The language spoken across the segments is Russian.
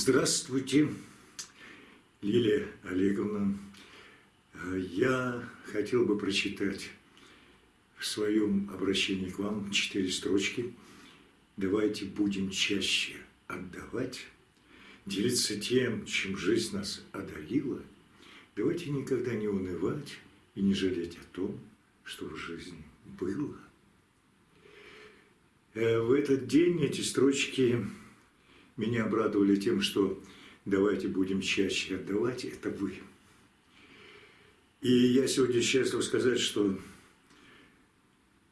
Здравствуйте, Лилия Олеговна. Я хотел бы прочитать в своем обращении к вам четыре строчки. Давайте будем чаще отдавать, делиться тем, чем жизнь нас одарила. Давайте никогда не унывать и не жалеть о том, что в жизни было. Э, в этот день эти строчки меня обрадовали тем, что давайте будем чаще отдавать, это вы. И я сегодня счастлив сказать, что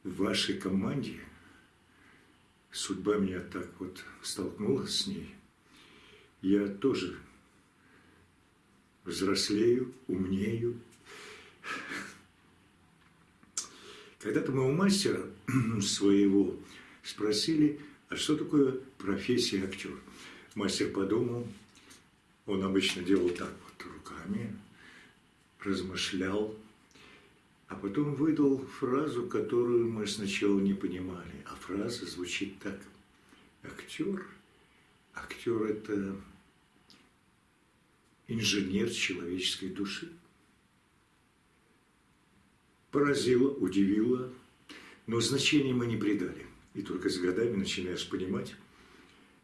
в вашей команде судьба меня так вот столкнула с ней. Я тоже взрослею, умнею. Когда-то у мастера своего спросили, а что такое профессия актер? Мастер подумал, он обычно делал так вот руками, размышлял, а потом выдал фразу, которую мы сначала не понимали. А фраза звучит так. Актер, актер – это инженер человеческой души. Поразило, удивило, но значения мы не придали. И только с годами начинаешь понимать,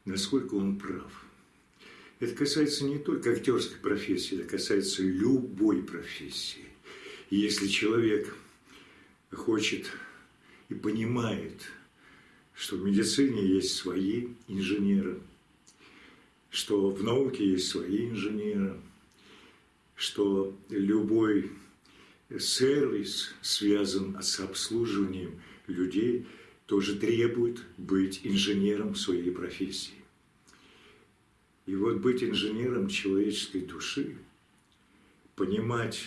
насколько он прав. Это касается не только актерской профессии, это касается любой профессии. И если человек хочет и понимает, что в медицине есть свои инженеры, что в науке есть свои инженеры, что любой сервис связан с обслуживанием людей – тоже требует быть инженером своей профессии. И вот быть инженером человеческой души, понимать,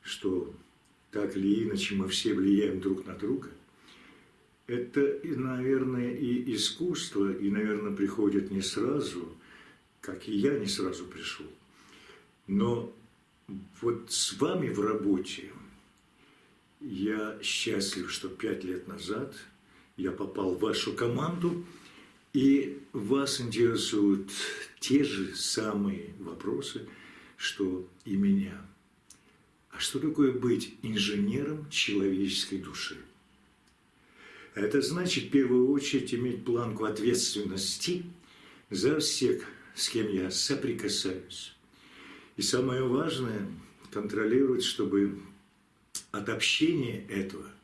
что так или иначе мы все влияем друг на друга, это, наверное, и искусство, и, наверное, приходит не сразу, как и я не сразу пришел. Но вот с вами в работе я счастлив, что пять лет назад – я попал в вашу команду, и вас интересуют те же самые вопросы, что и меня. А что такое быть инженером человеческой души? Это значит, в первую очередь, иметь планку ответственности за всех, с кем я соприкасаюсь. И самое важное – контролировать, чтобы от общения этого –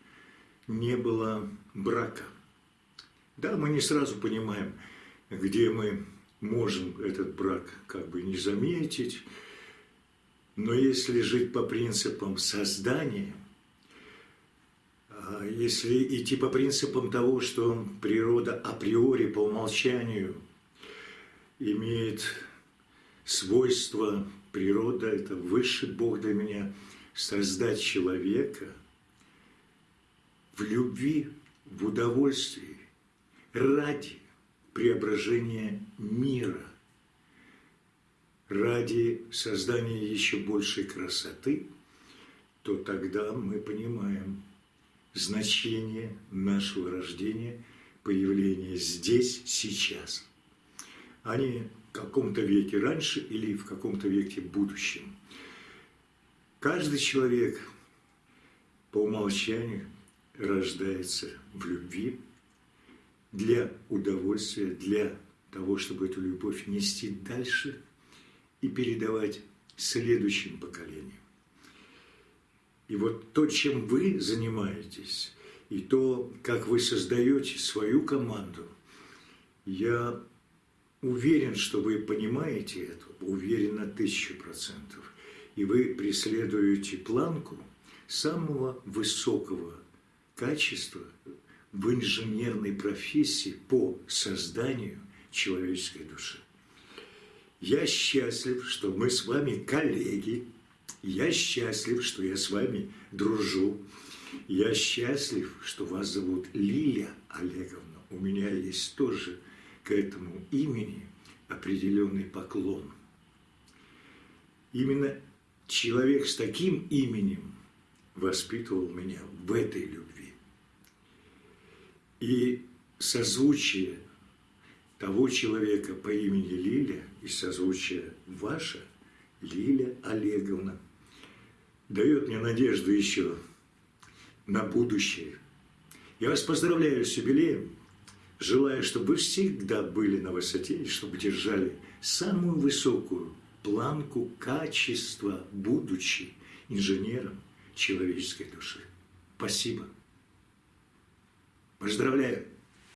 не было брака. Да, мы не сразу понимаем, где мы можем этот брак как бы не заметить, но если жить по принципам создания, а если идти по принципам того, что природа априори по умолчанию имеет свойство, природа – это высший Бог для меня, создать человека – в любви, в удовольствии, ради преображения мира, ради создания еще большей красоты, то тогда мы понимаем значение нашего рождения, появления здесь, сейчас, а не в каком-то веке раньше или в каком-то веке будущем. Каждый человек по умолчанию рождается в любви для удовольствия, для того, чтобы эту любовь нести дальше и передавать следующим поколениям. И вот то, чем вы занимаетесь, и то, как вы создаете свою команду, я уверен, что вы понимаете это, уверен на тысячу процентов. И вы преследуете планку самого высокого качество в инженерной профессии по созданию человеческой души. Я счастлив, что мы с вами коллеги. Я счастлив, что я с вами дружу. Я счастлив, что вас зовут Лилия Олеговна. У меня есть тоже к этому имени определенный поклон. Именно человек с таким именем воспитывал меня в этой любви. И созвучие того человека по имени Лиля из созвучия ваша Лиля Олеговна дает мне надежду еще на будущее. Я вас поздравляю с юбилеем. Желаю, чтобы вы всегда были на высоте и чтобы держали самую высокую планку качества, будучи инженером человеческой души. Спасибо. Поздравляю.